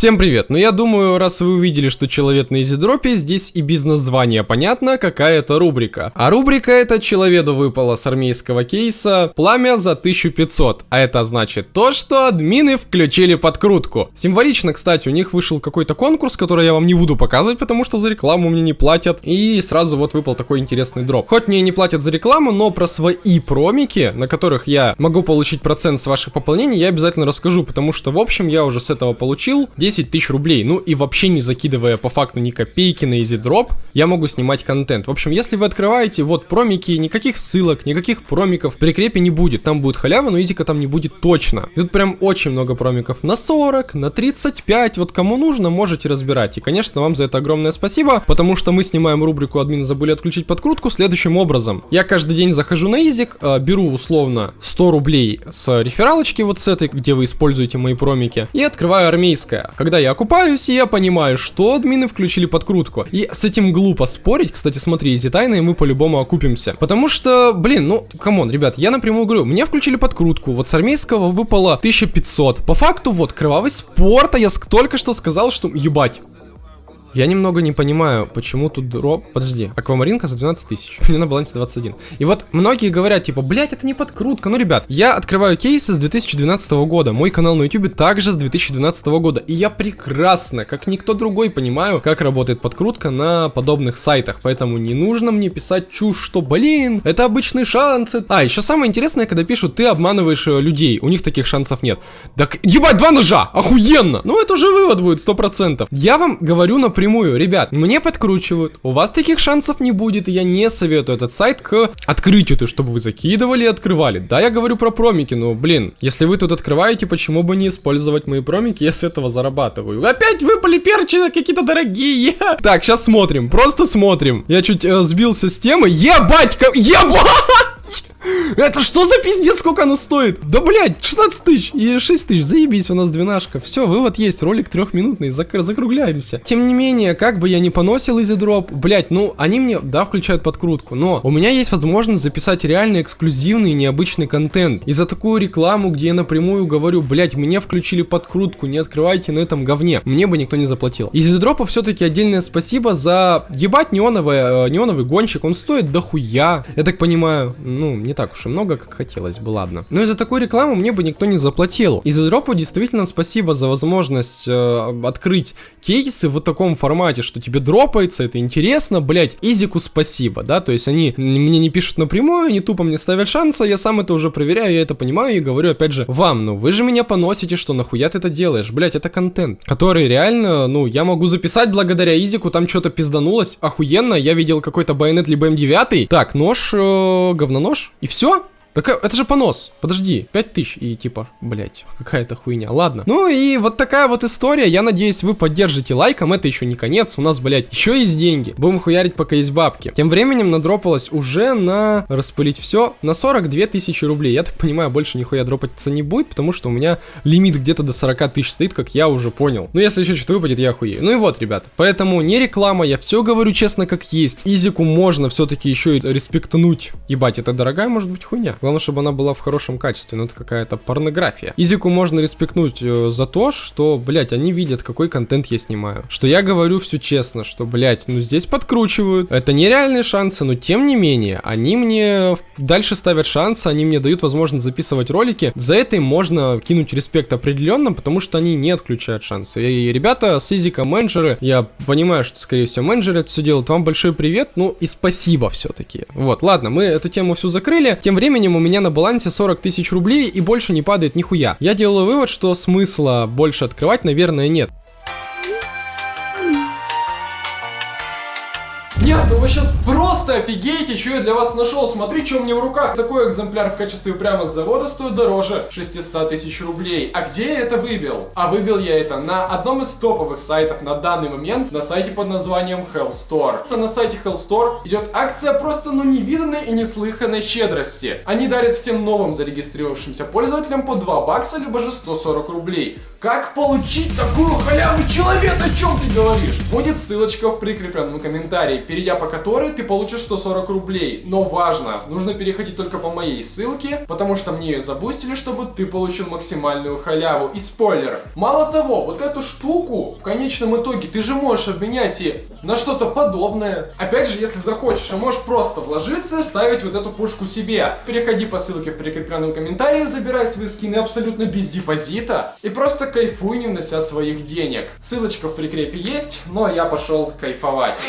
Всем привет! Ну я думаю, раз вы увидели, что человек на изидропе, здесь и бизнес-звание понятно, какая это рубрика. А рубрика эта человеку выпала с армейского кейса «Пламя за 1500». А это значит то, что админы включили подкрутку. Символично, кстати, у них вышел какой-то конкурс, который я вам не буду показывать, потому что за рекламу мне не платят. И сразу вот выпал такой интересный дроп. Хоть мне не платят за рекламу, но про свои промики, на которых я могу получить процент с ваших пополнений, я обязательно расскажу, потому что в общем я уже с этого получил 10 тысяч рублей. Ну и вообще не закидывая по факту ни копейки на EasyDrop, я могу снимать контент. В общем, если вы открываете вот промики, никаких ссылок, никаких промиков в прикрепе не будет. Там будет халява, но изика там не будет точно. И тут прям очень много промиков. На 40, на 35, вот кому нужно, можете разбирать. И, конечно, вам за это огромное спасибо, потому что мы снимаем рубрику «Админы забыли отключить подкрутку» следующим образом. Я каждый день захожу на изик, э, беру условно 100 рублей с рефералочки вот с этой, где вы используете мои промики, и открываю армейское. Когда я окупаюсь, я понимаю, что админы включили подкрутку. И с этим глупо спорить. Кстати, смотри, изи тайны, мы по-любому окупимся. Потому что, блин, ну, come on, ребят, я напрямую говорю, мне включили подкрутку, вот с армейского выпало 1500. По факту, вот, кровавый спорт, а я только что сказал, что, ебать, я немного не понимаю, почему тут дроп... Подожди, аквамаринка за 12 тысяч. У меня на балансе 21. И вот многие говорят, типа, блять, это не подкрутка. Ну, ребят, я открываю кейсы с 2012 года. Мой канал на YouTube также с 2012 года. И я прекрасно, как никто другой, понимаю, как работает подкрутка на подобных сайтах. Поэтому не нужно мне писать чушь, что, блин, это обычные шансы. А, еще самое интересное, когда пишут, ты обманываешь э, людей. У них таких шансов нет. Так, ебать, два ножа! Охуенно! Ну, это уже вывод будет, 100%. Я вам говорю, например, напрямую, ребят, мне подкручивают, у вас таких шансов не будет, и я не советую этот сайт к открытию, то чтобы вы закидывали и открывали. Да, я говорю про промики, но, блин, если вы тут открываете, почему бы не использовать мои промики, я с этого зарабатываю. Опять выпали перчи какие-то дорогие. Так, сейчас смотрим, просто смотрим. Я чуть э, сбился с темы. Ебать, ебать! Это что за пиздец, сколько оно стоит? Да, блядь, 16 тысяч и 6 тысяч, заебись, у нас двенашка. Все, вывод есть, ролик трехминутный, зак закругляемся. Тем не менее, как бы я не поносил изидроп, блядь, ну, они мне, да, включают подкрутку, но у меня есть возможность записать реально эксклюзивный необычный контент. И за такую рекламу, где я напрямую говорю, блядь, мне включили подкрутку, не открывайте на этом говне, мне бы никто не заплатил. Изидропа все-таки отдельное спасибо за, ебать, неоновый, э, неоновый гонщик, он стоит дохуя, я так понимаю, ну, не так уж и много, как хотелось бы, ладно. Но из-за такой рекламы мне бы никто не заплатил. Из дропа действительно спасибо за возможность э, открыть кейсы в таком формате, что тебе дропается, это интересно, блять, Изику спасибо, да, то есть они мне не пишут напрямую, они тупо мне ставят шансы, я сам это уже проверяю, я это понимаю и говорю опять же вам, ну вы же меня поносите, что нахуя ты это делаешь, блять, это контент, который реально, ну, я могу записать благодаря Изику, там что-то пизданулось, охуенно, я видел какой-то байонет либо М9, так, нож, э, говнонож, и все? Так э, это же понос. Подожди, 5000 и типа, блять, какая-то хуйня. Ладно. Ну и вот такая вот история. Я надеюсь, вы поддержите лайком. Это еще не конец. У нас, блять, еще есть деньги. Будем хуярить, пока есть бабки. Тем временем надропалось уже на распылить все на 42 тысячи рублей. Я так понимаю, больше нихуя дропаться не будет, потому что у меня лимит где-то до 40 тысяч стоит, как я уже понял. Ну если еще что-то выпадет, я хуею. Ну и вот, ребят. Поэтому не реклама, я все говорю честно, как есть. Изику можно все-таки еще и респектнуть. Ебать, это дорогая может быть хуйня. Главное, чтобы она была в хорошем качестве, но это какая-то порнография. Изику можно респектнуть э, за то, что, блядь, они видят, какой контент я снимаю. Что я говорю все честно, что, блядь, ну здесь подкручивают. Это нереальные шансы, но тем не менее, они мне дальше ставят шансы, они мне дают возможность записывать ролики. За это им можно кинуть респект определенно, потому что они не отключают шансы. И ребята с Изика менеджеры, я понимаю, что, скорее всего, менеджеры это все делают. Вам большой привет, ну и спасибо все-таки. Вот, ладно, мы эту тему всю закрыли. Тем временем у меня на балансе 40 тысяч рублей и больше не падает нихуя. Я делаю вывод, что смысла больше открывать, наверное, нет. Нет, ну вы сейчас просто офигеете, что я для вас нашел. Смотри, что у меня в руках. Такой экземпляр в качестве прямо с завода стоит дороже 600 тысяч рублей. А где я это выбил? А выбил я это на одном из топовых сайтов на данный момент, на сайте под названием Hell Store. На сайте Hell Store идет акция просто ну невиданной и неслыханной щедрости. Они дарят всем новым зарегистрировавшимся пользователям по 2 бакса, либо же 140 рублей. Как получить такую халяву, человек, о чем ты говоришь? Будет ссылочка в прикрепленном комментарии. Перейдя по которой ты получишь 140 рублей. Но важно, нужно переходить только по моей ссылке, потому что мне ее забустили, чтобы ты получил максимальную халяву. И спойлер, мало того, вот эту штуку в конечном итоге ты же можешь обменять и на что-то подобное. Опять же, если захочешь, а можешь просто вложиться, ставить вот эту пушку себе. Переходи по ссылке в прикрепленном комментарии, забирай свои скины абсолютно без депозита и просто кайфуй, не внося своих денег. Ссылочка в прикрепе есть, но я пошел кайфовать.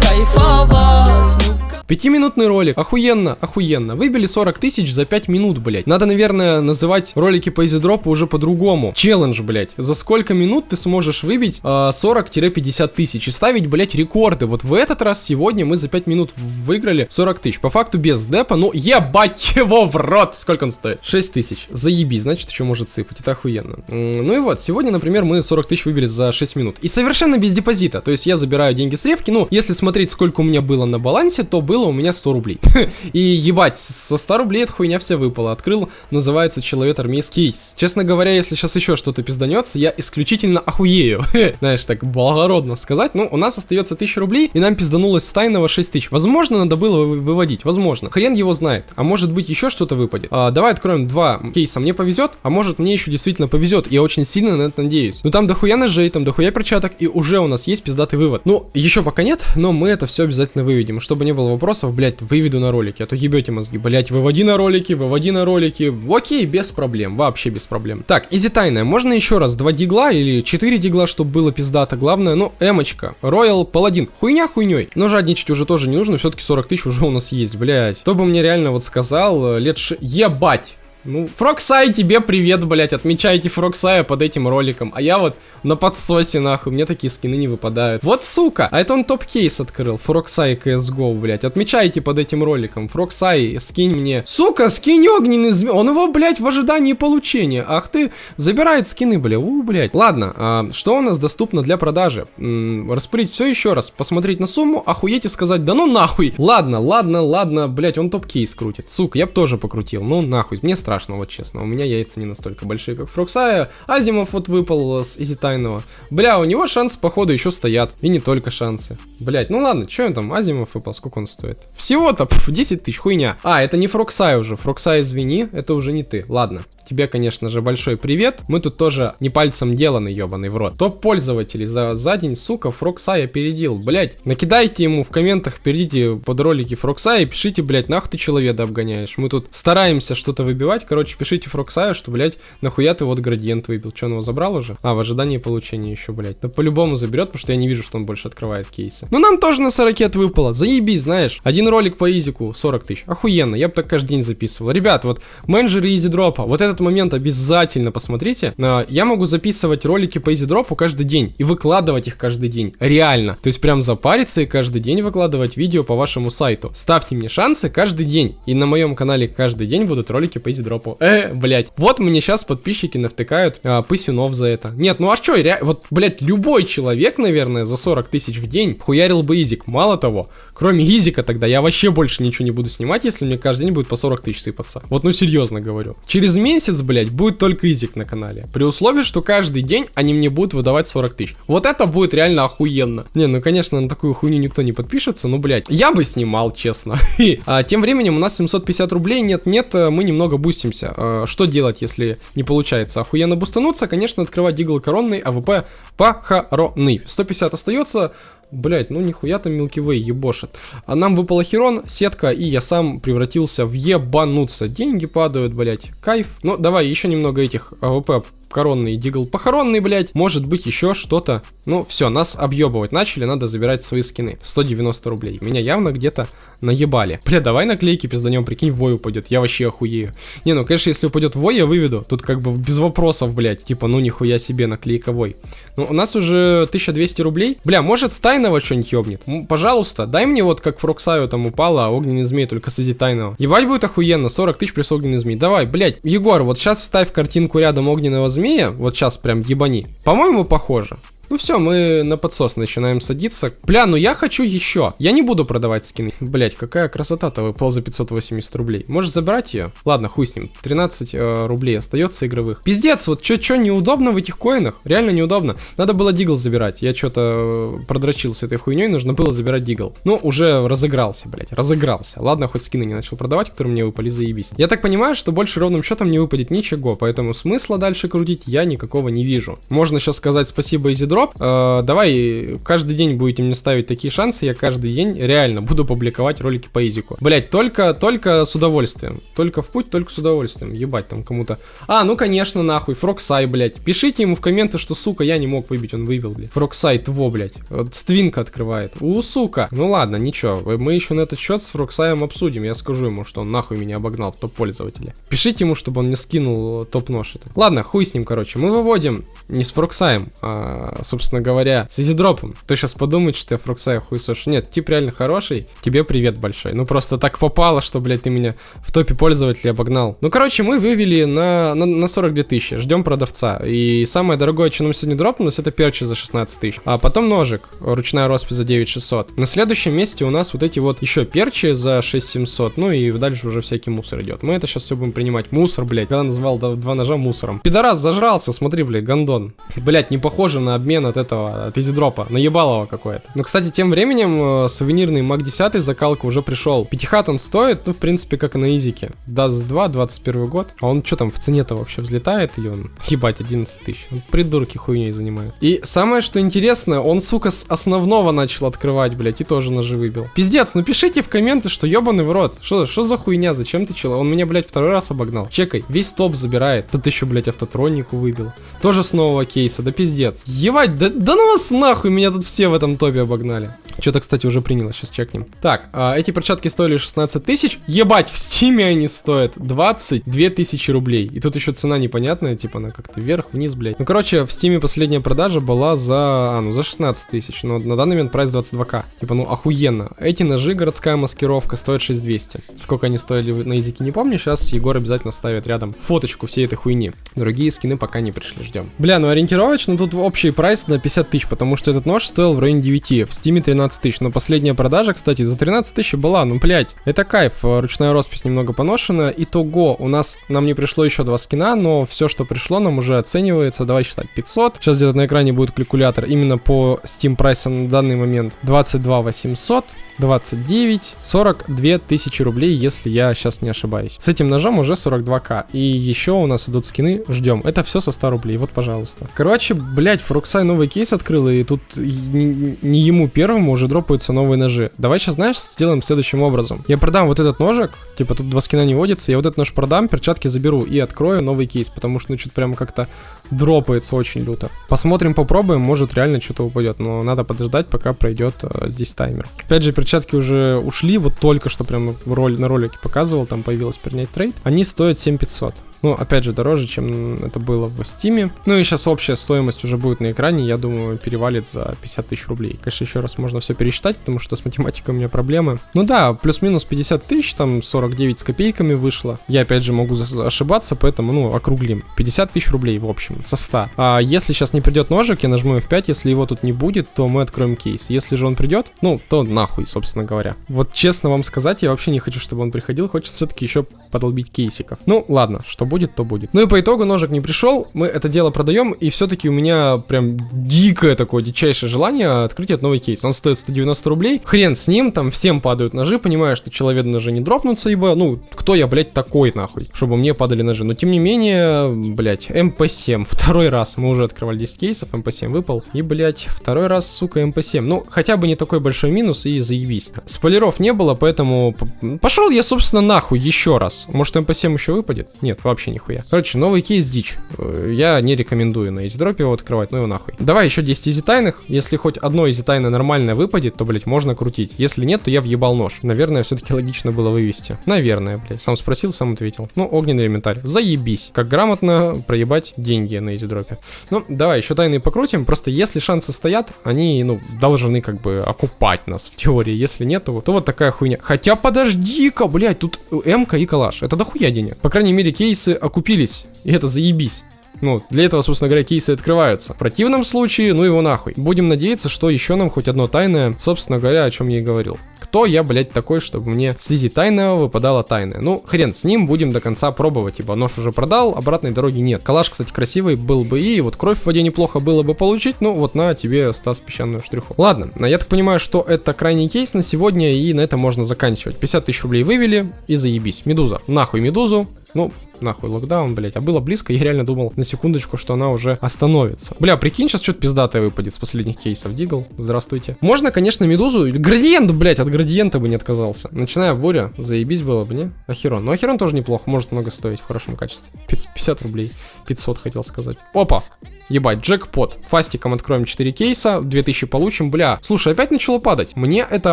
kajfować Пятиминутный ролик. Охуенно, охуенно. Выбили 40 тысяч за 5 минут, блять. Надо, наверное, называть ролики по изидропу уже по-другому. Челлендж, блять. За сколько минут ты сможешь выбить э, 40-50 тысяч и ставить, блять, рекорды. Вот в этот раз сегодня мы за 5 минут выиграли 40 тысяч. По факту без депа, ну ебать его в рот. Сколько он стоит? 6 тысяч. Заеби, значит, еще может сыпать. Это охуенно. Ну и вот, сегодня, например, мы 40 тысяч выбили за 6 минут. И совершенно без депозита. То есть я забираю деньги с ревки. Ну, если смотреть, сколько у меня было на балансе, то было у меня 100 рублей. И ебать, со 100 рублей эта хуйня вся выпала. Открыл, называется человек армейский кейс. Честно говоря, если сейчас еще что-то пизданется, я исключительно охуею. Знаешь, так благородно сказать. Ну, у нас остается 1000 рублей, и нам пизданулось с тайного 6000. Возможно, надо было выводить. Возможно. Хрен его знает. А может быть еще что-то выпадет. А, давай откроем два кейса. Мне повезет, а может мне еще действительно повезет. Я очень сильно на это надеюсь. Ну там дохуя ножей, там дохуя перчаток, и уже у нас есть пиздатый вывод. Ну, еще пока нет, но мы это все обязательно выведем. Чтобы не было вопросов, блять, выведу на ролики, а то ебете мозги. Блять, выводи на ролики, выводи на ролики. Окей, без проблем, вообще без проблем. Так, изи тайная. Можно еще раз два дигла или четыре дигла, чтобы было пиздато. Главное, ну, эмочка. Роял Паладин. Хуйня хуйней. Но жадничать уже тоже не нужно, все-таки 40 тысяч уже у нас есть, блять. Кто бы мне реально вот сказал, э, лет ш... Ебать! Ну, Фроксай, тебе привет, блять, отмечайте Фроксая под этим роликом. А я вот на подсосе, нахуй, мне такие скины не выпадают. Вот сука, а это он топ-кейс открыл, Фроксай CSGO, блять. Отмечайте под этим роликом, Фроксай, скинь мне. Сука, скинь огненный змей, он его, блять, в ожидании получения. Ах ты, забирает скины, бля, у, блять. Ладно, а, что у нас доступно для продажи? М -м, распылить все еще раз, посмотреть на сумму, охуеть и сказать, да ну нахуй. Ладно, ладно, ладно, блять, он топ-кейс крутит. Сука, я бы тоже покрутил, ну нахуй, мне страшно, вот честно. У меня яйца не настолько большие, как Фроксая. Азимов вот выпал с Изитайного. Бля, у него шансы, походу, еще стоят. И не только шансы. Блять, ну ладно, что он там, Азимов выпал, сколько он стоит? Всего-то, 10 тысяч, хуйня. А, это не Фроксай уже. Фроксай, извини, это уже не ты. Ладно, тебе, конечно же, большой привет. Мы тут тоже не пальцем деланы, ебаный в рот. Топ пользователей за, за день, сука, Фроксай опередил. Блять, накидайте ему в комментах, перейдите под ролики Фроксай и пишите, блять, нахуй ты человека обгоняешь. Мы тут стараемся что-то выбивать, короче, пишите Фроксаю, что, блядь, нахуя ты вот градиент выбил. Че, он его забрал уже? А, в ожидании получения еще, блядь. Да по-любому заберет, потому что я не вижу, что он больше открывает кейсы. Ну, нам тоже на 40 выпало. Заебись, знаешь. Один ролик по изику, 40 тысяч. Охуенно, я бы так каждый день записывал. Ребят, вот, менеджеры изи дропа, вот этот момент обязательно посмотрите. Я могу записывать ролики по изи дропу каждый день и выкладывать их каждый день. Реально. То есть прям запариться и каждый день выкладывать видео по вашему сайту. Ставьте мне шансы каждый день. И на моем канале каждый день будут ролики по изи дропу. Э, блять. Вот мне сейчас подписчики навтыкают а, пысюнов за это. Нет, ну а что, ре... вот, блять, любой человек, наверное, за 40 тысяч в день хуярил бы изик. Мало того, кроме изика тогда я вообще больше ничего не буду снимать, если мне каждый день будет по 40 тысяч сыпаться. Вот, ну серьезно говорю. Через месяц, блять, будет только изик на канале. При условии, что каждый день они мне будут выдавать 40 тысяч. Вот это будет реально охуенно. Не, ну конечно, на такую хуйню никто не подпишется, но, блять, я бы снимал, честно. а, тем временем у нас 750 рублей, нет-нет, мы немного бустимся. А, что делать, если не получается охуенно бустануться? Конечно, открывать дигл коронный, АВП похоронный. 150 остается, Блять, ну нихуя там Milky Way ебошит. А нам выпал Херон, сетка, и я сам превратился в ебануться. Деньги падают, блять. Кайф. Ну, давай еще немного этих АВП коронный дигл похоронный, блядь. Может быть еще что-то. Ну, все, нас объебывать начали, надо забирать свои скины. 190 рублей. Меня явно где-то наебали. Бля, давай наклейки пизданем, прикинь, вой упадет. Я вообще охуею. Не, ну, конечно, если упадет вой, я выведу. Тут как бы без вопросов, блядь. Типа, ну, нихуя себе наклейка вой. Ну, у нас уже 1200 рублей. Бля, может, с тайного что-нибудь ёбнет? Пожалуйста, дай мне вот как Фроксаю там упала, а огненный змей только с тайного. Ебать будет охуенно, 40 тысяч плюс огненный змей. Давай, блядь, Егор, вот сейчас вставь картинку рядом огненного змея, вот сейчас прям ебани. По-моему, похоже. Ну все, мы на подсос начинаем садиться. Бля, ну я хочу еще. Я не буду продавать скины. Блять, какая красота-то выпала за 580 рублей. Можешь забрать ее? Ладно, хуй с ним. 13 э, рублей остается игровых. Пиздец, вот что неудобно в этих коинах? Реально неудобно. Надо было дигл забирать. Я что-то продрочил с этой хуйней, нужно было забирать дигл. Ну, уже разыгрался, блять, разыгрался. Ладно, хоть скины не начал продавать, которые мне выпали, заебись. Я так понимаю, что больше ровным счетом не выпадет ничего, поэтому смысла дальше крутить я никакого не вижу. Можно сейчас сказать спасибо Изидроп. Э, давай каждый день будете мне ставить такие шансы, я каждый день реально буду публиковать ролики по Изику. Блять, только, только с удовольствием. Только в путь, только с удовольствием. Ебать там кому-то. А, ну конечно, нахуй, Фроксай, блять. Пишите ему в комменты, что, сука, я не мог выбить, он выбил, блядь. Фроксай, тво, блять. Вот Ствинка открывает. У, сука. Ну ладно, ничего, мы еще на этот счет с Фроксаем обсудим. Я скажу ему, что он нахуй меня обогнал в топ-пользователя. Пишите ему, чтобы он мне скинул топ-нож это. Ладно, хуй с ним, короче. Мы выводим не с Фроксаем, а, собственно говоря, с Изидропом. Ты сейчас подумает, что я Фроксая хуесош. Нет, тип реально хороший. Тебе привет большой. Ну просто так попало, что, блядь, ты меня в топе пользователей обогнал. Ну, короче, мы вывели на, на, на 42 тысячи. Ждем продавца. И самое дорогое, что нам сегодня дропнулось, это перчи за 16 тысяч. А потом ножик. Ручная роспись за 9600. На следующем месте у нас вот эти вот еще перчи за 6700. Ну и дальше уже всякий мусор идет. Мы это сейчас все будем принимать. Мусор, блядь. Когда назвал два ножа мусором. Пидорас зажрался, смотри, блядь, гандон. Блядь, не похоже на обмен от этого, от изидропа. Наебалово какое-то. Но, кстати, тем временем э, сувенирный MAC 10 закалка уже пришел. Пятихат он стоит, ну, в принципе, как и на изике. Dust 2, 21 год. А он что там в цене-то вообще взлетает или он? Ебать, 11 тысяч. Он придурки хуйней занимает. И самое, что интересно, он, сука, с основного начал открывать, блядь, и тоже ножи выбил. Пиздец, ну пишите в комменты, что ебаный в рот. Что, что за хуйня, зачем ты чел? Он меня, блядь, второй раз обогнал. Чекай, весь топ забирает. Тут еще, блядь, автотронику выбил. Тоже с нового кейса, да пиздец. Ебать, да, да ну вас нахуй, меня тут все в этом топе обогнали. Что-то, кстати, уже приняло, сейчас чекнем. Так, а, эти перчатки стоили 16 тысяч. Ебать, в стиме они стоят 22 тысячи рублей. И тут еще цена непонятная, типа она как-то вверх-вниз, блядь. Ну, короче, в стиме последняя продажа была за, а, ну, за 16 тысяч, но на данный момент прайс 22к. Типа, ну, охуенно. Эти ножи, городская маскировка, стоят 6200. Сколько они стоили на изике, не помню. Сейчас Егор обязательно ставит рядом фоточку всей этой хуйни. Другие скины пока не пришли, ждем. Бля, ну ориентировочно тут общий прайс на 50 тысяч, потому что этот нож стоил в районе 9, в стиме 13 тысяч. Но последняя продажа, кстати, за 13 тысяч была, ну, блядь, это кайф. Ручная роспись немного поношена. Итого, у нас, нам не пришло еще два скина, но все, что пришло, нам уже оценивается, давай считать, 500. Сейчас где-то на экране будет калькулятор именно по Steam прайсам на данный момент. 22 800, 29, 42 тысячи рублей, если я сейчас не ошибаюсь. С этим ножом уже 42к. И еще у нас идут скины, ждем. Это все со 100 рублей, вот, пожалуйста. Короче, блять, Фруксай новый кейс открыл, и тут не ему первому уже дропаются новые ножи. Давай сейчас, знаешь, сделаем следующим образом. Я продам вот этот ножик, типа тут два скина не водится, я вот этот нож продам, перчатки заберу и открою новый кейс, потому что, ну, что-то прям как-то дропается очень люто. Посмотрим, попробуем, может реально что-то упадет, но надо подождать, пока пройдет э, здесь таймер. Опять же, перчатки уже ушли, вот только что прям роль, на ролике показывал, там появилась принять трейд. Они стоят 7500. Ну, опять же, дороже, чем это было в Стиме. Ну и сейчас общая стоимость уже будет на экране, я думаю, перевалит за 50 тысяч рублей. Конечно, еще раз можно все пересчитать, потому что с математикой у меня проблемы. Ну да, плюс-минус 50 тысяч, там 49 с копейками вышло. Я, опять же, могу ошибаться, поэтому, ну, округлим. 50 тысяч рублей, в общем, со 100. А если сейчас не придет ножик, я нажму F5, если его тут не будет, то мы откроем кейс. Если же он придет, ну, то нахуй, собственно говоря. Вот честно вам сказать, я вообще не хочу, чтобы он приходил, хочется все-таки еще подолбить кейсиков. Ну, ладно, что будет, то будет. Ну и по итогу ножик не пришел, мы это дело продаем, и все-таки у меня прям дикое такое, дичайшее желание открыть этот новый кейс. Он стоит 190 рублей, хрен с ним, там всем падают ножи, понимаю, что человек ножи не дропнутся, ибо, ну, кто я, блядь, такой, нахуй, чтобы мне падали ножи. Но тем не менее, блядь, МП7, второй раз, мы уже открывали 10 кейсов, МП7 выпал, и, блядь, второй раз, сука, МП7. Ну, хотя бы не такой большой минус, и заебись. Спойлеров не было, поэтому пошел я, собственно, нахуй еще раз. Может, МП7 еще выпадет? Нет, вообще нихуя нихуя. Короче, новый кейс дичь. Э, я не рекомендую на изидропе его открывать, ну его нахуй. Давай еще 10 изи тайных. Если хоть одно изи тайное нормальное выпадет, то, блять, можно крутить. Если нет, то я въебал нож. Наверное, все-таки логично было вывести. Наверное, блять. Сам спросил, сам ответил. Ну, огненный элементарь. Заебись. Как грамотно проебать деньги на изидропе. Ну, давай еще тайные покрутим. Просто если шансы стоят, они, ну, должны как бы окупать нас в теории. Если нет, то, то вот такая хуйня. Хотя подожди-ка, блять, тут эмка и калаш. Это дохуя денег. По крайней мере, кейсы окупили окупились, и это заебись. Ну, для этого, собственно говоря, кейсы открываются. В противном случае, ну его нахуй. Будем надеяться, что еще нам хоть одно тайное, собственно говоря, о чем я и говорил. Кто я, блядь, такой, чтобы мне с изи тайного выпадало тайное? Ну, хрен с ним, будем до конца пробовать, ибо нож уже продал, обратной дороги нет. Калаш, кстати, красивый был бы и, вот кровь в воде неплохо было бы получить, ну вот на тебе, Стас, песчаную штриху. Ладно, я так понимаю, что это крайний кейс на сегодня, и на этом можно заканчивать. 50 тысяч рублей вывели, и заебись. Медуза, нахуй медузу, ну, нахуй локдаун, блять. А было близко, я реально думал на секундочку, что она уже остановится. Бля, прикинь, сейчас что-то пиздатое выпадет с последних кейсов. Дигл, здравствуйте. Можно, конечно, медузу. Градиент, блять, от градиента бы не отказался. Начиная буря, заебись было бы, не? Ахерон. Ну, Ахерон тоже неплохо, может много стоить в хорошем качестве. 50 рублей. 500 хотел сказать. Опа! Ебать, джекпот. Фастиком откроем 4 кейса, 2000 получим. Бля, слушай, опять начало падать. Мне это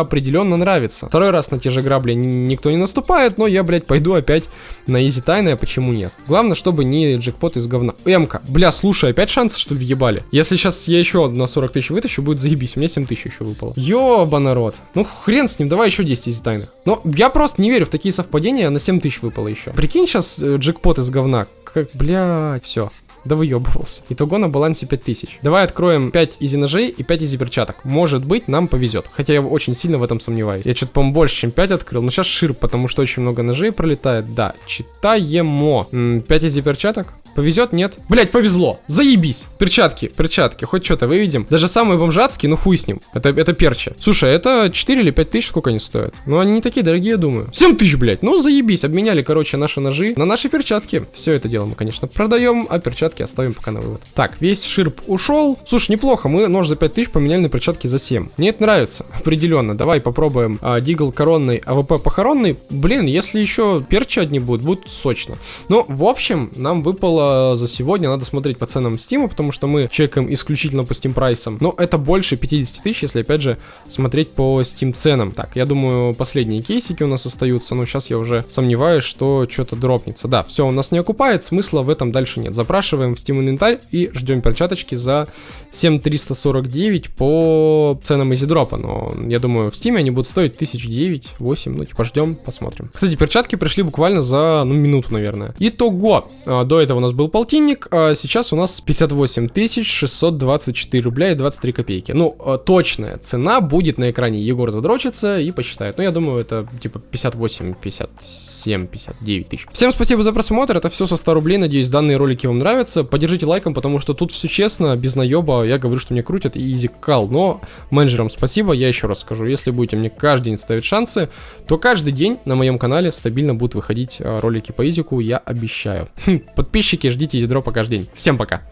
определенно нравится. Второй раз на те же грабли никто не наступает, но я, блядь, пойду опять на изи тайное, почему нет? Главное, чтобы не джекпот из говна. Эмка, бля, слушай, опять шансы, что ли, въебали? Если сейчас я еще на 40 тысяч вытащу, будет заебись. У меня 7 тысяч еще выпало. Ёбаный рот. Ну, хрен с ним, давай еще 10 изи тайных. Но я просто не верю в такие совпадения, на 7 тысяч выпало еще. Прикинь сейчас э, джекпот из говна. Как, бля, все. Да выебывался. Итого на балансе 5000. Давай откроем 5 изи ножей и 5 изи перчаток. Может быть, нам повезет. Хотя я очень сильно в этом сомневаюсь. Я что-то, по-моему, больше, чем 5 открыл. Но сейчас ширп, потому что очень много ножей пролетает. Да, читаемо. 5 изи перчаток. Повезет? Нет. Блять, повезло. Заебись. Перчатки, перчатки. Хоть что-то выведем. Даже самые бомжатские, ну хуй с ним. Это, это перчи. Слушай, это 4 или 5 тысяч, сколько они стоят? Ну, они не такие дорогие, я думаю. 7 тысяч, блять. Ну, заебись. Обменяли, короче, наши ножи на наши перчатки. Все это дело мы, конечно, продаем, а перчатки оставим пока на вывод. Так, весь ширп ушел. Слушай, неплохо. Мы нож за 5 тысяч поменяли на перчатки за 7. Мне это нравится. Определенно. Давай попробуем а, дигл коронный, АВП похоронный. Блин, если еще перчи одни будут, будет сочно. Ну, в общем, нам выпало за сегодня. Надо смотреть по ценам Steam, потому что мы чекаем исключительно по Steam прайсам. Но это больше 50 тысяч, если опять же смотреть по Steam ценам. Так, я думаю, последние кейсики у нас остаются, но сейчас я уже сомневаюсь, что что-то дропнется. Да, все, у нас не окупает, смысла в этом дальше нет. Запрашиваем в Steam инвентарь и ждем перчаточки за 7349 по ценам изидропа. Но я думаю, в Steam они будут стоить 1009, 8, ну типа ждем, посмотрим. Кстати, перчатки пришли буквально за, ну, минуту, наверное. Итого, а, до этого у нас был полтинник, а сейчас у нас 58 624 рубля и 23 копейки. Ну, а, точная цена будет на экране. Егор задрочится и посчитает. Ну, я думаю, это типа 58, 57, 59 тысяч. Всем спасибо за просмотр. Это все со 100 рублей. Надеюсь, данные ролики вам нравятся. Поддержите лайком, потому что тут все честно, без наеба. Я говорю, что мне крутят и изи кал. Но менеджерам спасибо. Я еще раз скажу, если будете мне каждый день ставить шансы, то каждый день на моем канале стабильно будут выходить а, ролики по изику. Я обещаю. Подписчики, ждите изи дропа каждый день. Всем пока!